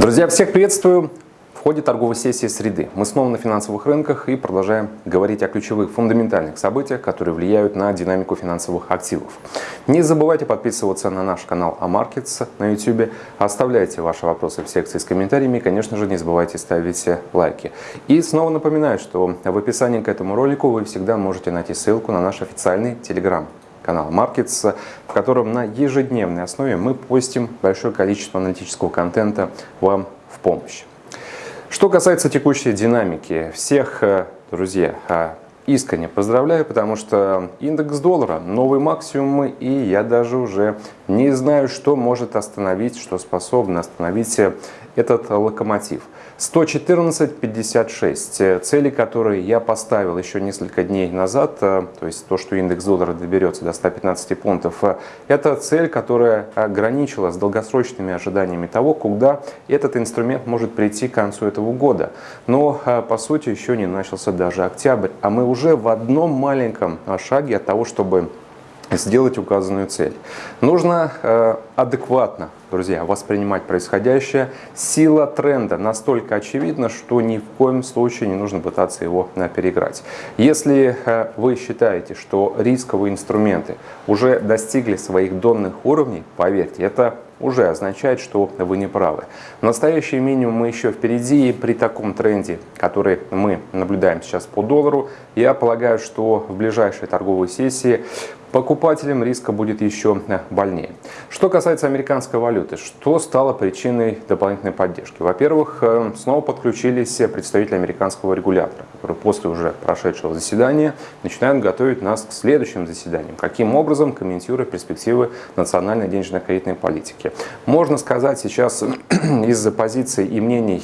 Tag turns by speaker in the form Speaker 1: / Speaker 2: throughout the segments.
Speaker 1: Друзья, всех приветствую! В ходе торговой сессии среды мы снова на финансовых рынках и продолжаем говорить о ключевых фундаментальных событиях, которые влияют на динамику финансовых активов. Не забывайте подписываться на наш канал AMarkets на YouTube, оставляйте ваши вопросы в секции с комментариями и, конечно же, не забывайте ставить лайки. И снова напоминаю, что в описании к этому ролику вы всегда можете найти ссылку на наш официальный телеграм канал AMarkets, в котором на ежедневной основе мы постим большое количество аналитического контента вам в помощь. Что касается текущей динамики, всех, э, друзья, э, искренне поздравляю, потому что индекс доллара, новый максимум, и я даже уже не знаю, что может остановить, что способно остановить этот локомотив. 114.56, цели, которые я поставил еще несколько дней назад, э, то есть то, что индекс доллара доберется до 115 пунктов, э, это цель, которая ограничила с долгосрочными ожиданиями того, куда этот инструмент может прийти к концу этого года. Но, э, по сути, еще не начался даже октябрь, а мы уже в одном маленьком шаге от того, чтобы сделать указанную цель. Нужно э, адекватно, друзья, воспринимать происходящее. Сила тренда настолько очевидна, что ни в коем случае не нужно пытаться его э, переиграть. Если э, вы считаете, что рисковые инструменты уже достигли своих донных уровней, поверьте, это уже означает, что вы не правы. Настоящий минимум мы еще впереди, и при таком тренде, который мы наблюдаем сейчас по доллару, я полагаю, что в ближайшей торговой сессии покупателям риска будет еще больнее. Что касается американской валюты, что стало причиной дополнительной поддержки? Во-первых, э, снова подключились представители американского регулятора, после уже прошедшего заседания начинают готовить нас к следующим заседаниям. Каким образом, комментируя перспективы национальной денежно-кредитной политики. Можно сказать сейчас из-за позиций и мнений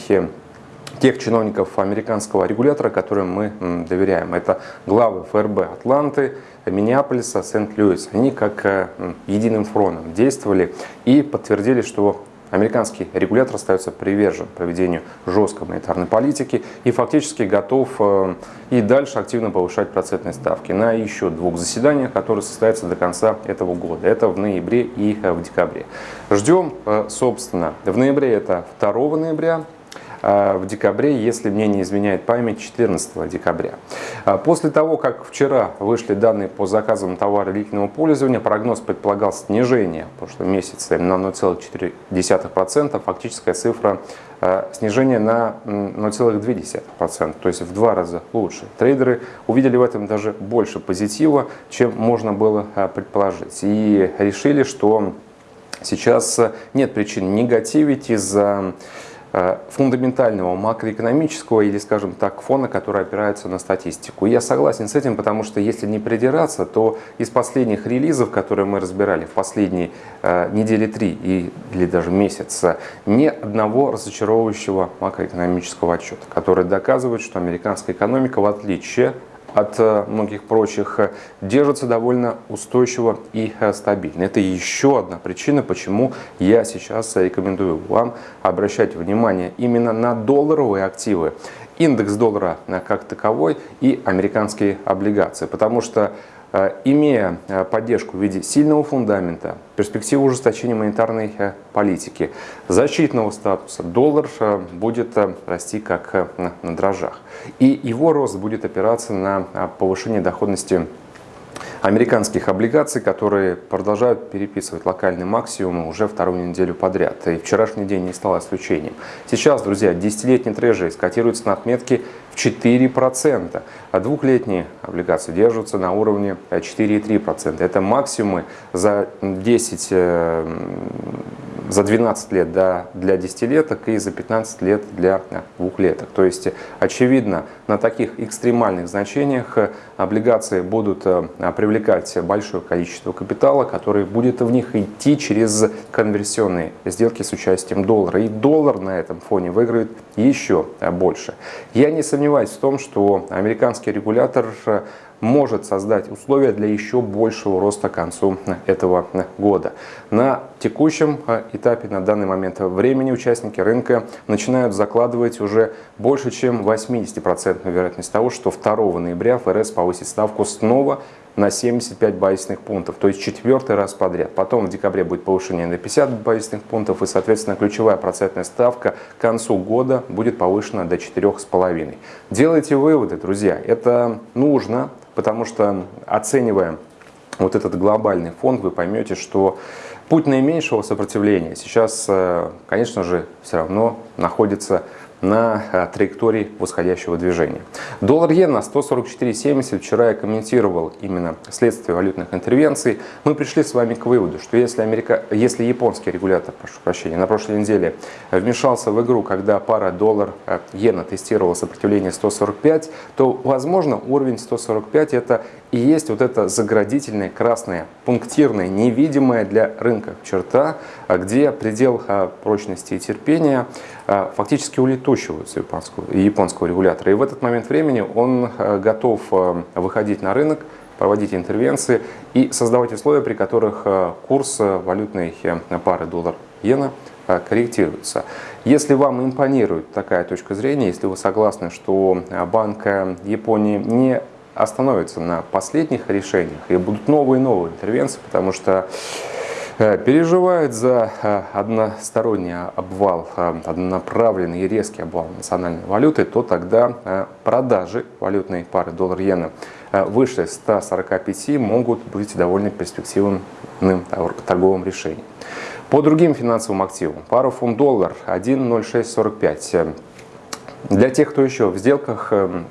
Speaker 1: тех чиновников американского регулятора, которым мы доверяем. Это главы ФРБ Атланты, Миннеаполиса, Сент-Луис. Они как э, единым фронтом действовали и подтвердили, что Американский регулятор остается привержен проведению жесткой монетарной политики и фактически готов э, и дальше активно повышать процентные ставки на еще двух заседаниях, которые состоятся до конца этого года. Это в ноябре и э, в декабре. Ждем, собственно, в ноябре это 2 ноября в декабре, если мне не изменяет память, 14 декабря. А, после того, как вчера вышли данные по заказам товара длительного пользования, прогноз предполагал снижение в прошлом месяце на 0,4%, фактическая цифра а, снижение на 0,2%, то есть в два раза лучше. Трейдеры увидели в этом даже больше позитива, чем можно было предположить. И решили, что сейчас нет причин негативить из-за фундаментального макроэкономического или, скажем так, фона, который опирается на статистику. Я согласен с этим, потому что если не придираться, то из последних релизов, которые мы разбирали в последние э, недели три или даже месяца, ни одного разочаровывающего макроэкономического отчета, который доказывает, что американская экономика, в отличие от э, многих прочих, э, держится довольно устойчиво и э, стабильно. Это еще одна причина, почему я сейчас рекомендую вам обращать внимание именно на долларовые активы, индекс доллара как таковой и американские облигации. Потому что имея э, поддержку в виде сильного фундамента, перспективы ужесточения монетарной э, политики, защитного статуса, доллар будет расти как на дрожжах. И его рост будет опираться на повышение доходности американских облигаций, которые продолжают переписывать локальные максимумы уже вторую неделю подряд. И вчерашний день не стал исключением. Сейчас, друзья, десятилетний трежери скотируется на отметке в 4%, а двухлетние облигации держатся на уровне 4,3%. Это максимумы за 10 за 12 лет да, для десятилеток и за 15 лет для двухлеток. То есть, очевидно, на таких экстремальных значениях э, облигации будут э, привлекать большое количество капитала, который будет в них идти через конверсионные сделки с участием доллара. И доллар на этом фоне выиграет еще больше. Я не сомневаюсь в том, что американский регулятор э, может создать условия для еще большего роста к концу этого года. На текущем э, этапе, на данный момент времени, участники рынка начинают закладывать уже больше, чем 80% вероятность того, что 2 ноября ФРС повысит ставку снова на 75 базисных пунктов, то есть четвертый раз подряд. Потом в декабре будет повышение на 50 базисных пунктов и, соответственно, ключевая процентная ставка к концу года будет повышена до 4,5. Делайте выводы, друзья. Это нужно, потому что оценивая вот этот глобальный фонд, вы поймете, что путь наименьшего сопротивления сейчас, э, конечно же, все равно находится на э, траектории восходящего движения. Доллар-иена 144.70. Вчера я комментировал именно следствие валютных интервенций. Мы пришли с вами к выводу, что если, Америка... если японский регулятор, прошу прощения, на прошлой неделе вмешался в игру, когда пара доллар-иена тестировала сопротивление 145, то, возможно, уровень 145 это и есть вот эта заградительная красная, пунктирная, невидимая для рынка черта, а где предел а, прочности и терпения а, фактически улетучиваются японского, японского регулятора. И в этот момент времени он готов выходить на рынок, проводить интервенции и создавать условия, при которых курс валютной пары доллар-иена корректируется. Если вам импонирует такая точка зрения, если вы согласны, что Банк Японии не остановится на последних решениях и будут новые и новые интервенции, потому что э, переживают за э, односторонний обвал, э, однонаправленный и резкий обвал национальной валюты, то тогда продажи валютной пары доллар-иена выше 145 могут быть довольно перспективным торговым решением. По другим финансовым активам, пара фунт-доллар 1.0645. Для тех, кто еще в сделках, эм,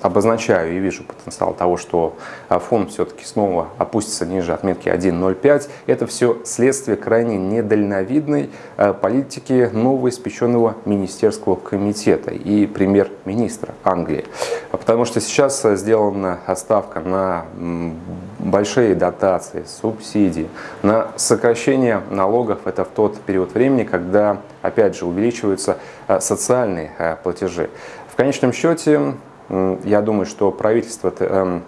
Speaker 1: обозначаю и вижу потенциал того, что а, фонд все-таки снова опустится ниже отметки 1.05. Это все следствие крайне недальновидной а, политики нового испеченного министерского комитета и премьер-министра Англии. Потому что сейчас сделана ставка на большие дотации, субсидии, на сокращение налогов. Это в тот период времени, когда, опять же, увеличиваются а, социальные платежи. В конечном счете, я думаю, что правительство эм,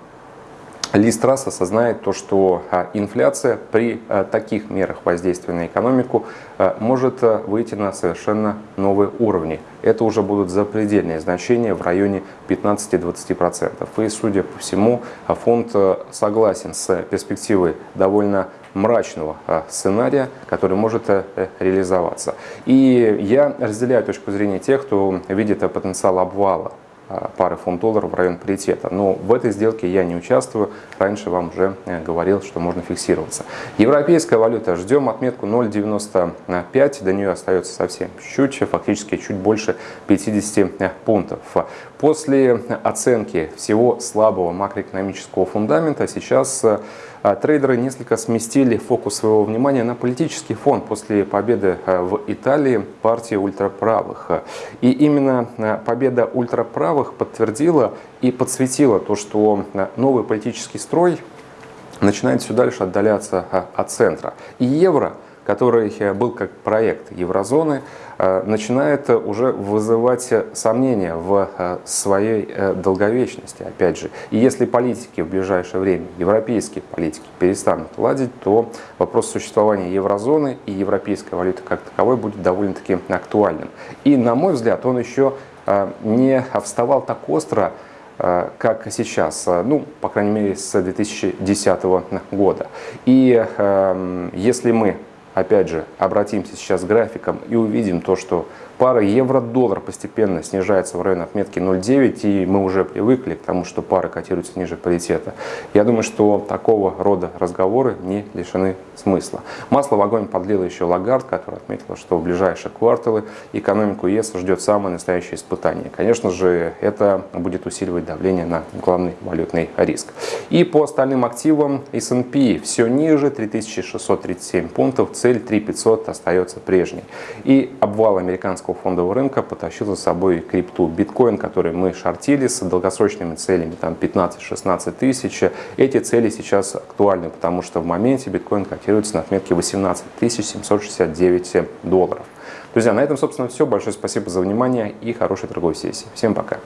Speaker 1: Ли Страс осознает то, что а, инфляция при а, таких мерах воздействия на экономику а, может выйти на совершенно новые уровни. Это уже будут запредельные значения в районе 15-20%. И, судя по всему, фонд согласен с перспективой довольно мрачного сценария, который может реализоваться. И я разделяю точку зрения тех, кто видит потенциал обвала пары фунт-долларов в район паритета. Но в этой сделке я не участвую. Раньше вам уже э, говорил, что можно фиксироваться. Европейская валюта. Ждем отметку 0,95. До нее остается совсем чуть-чуть, фактически чуть больше 50 э, пунктов. После оценки всего слабого макроэкономического фундамента сейчас э, трейдеры несколько сместили фокус своего внимания на политический фон после победы э, в Италии партии ультраправых. И именно э, победа ультраправых подтвердила и подсветила то, что э, новый политический строй начинает все дальше отдаляться от центра. И евро – который был как проект еврозоны, э, начинает уже вызывать сомнения в э, своей э, долговечности, опять же. И если политики в ближайшее время, европейские политики, перестанут ладить, то вопрос существования еврозоны и европейской валюты как таковой будет довольно-таки актуальным. И, на мой взгляд, он еще не вставал так остро, как сейчас, ну, по крайней мере, с 2010 года. И э, если мы опять же, обратимся сейчас к графикам и увидим то, что пара евро-доллар постепенно снижается в район отметки 0,9, и мы уже привыкли к тому, что пара котируется ниже паритета. Я думаю, что такого рода разговоры не лишены смысла. Масло в огонь подлила еще Лагард, который отметил, что в ближайшие кварталы экономику ЕС ждет самое настоящее испытание. Конечно же, это будет усиливать давление на главный валютный риск. И по остальным активам S&P все ниже, 3637 пунктов, цель 3500 остается прежней. И обвал американского фондового рынка потащил за собой крипту. Биткоин, который мы шортили с долгосрочными целями там 15-16 тысяч, эти цели сейчас актуальны, потому что в моменте биткоин котируется на отметке 18 769 долларов. Друзья, на этом, собственно, все. Большое спасибо за внимание и хорошей торговой сессии. Всем пока.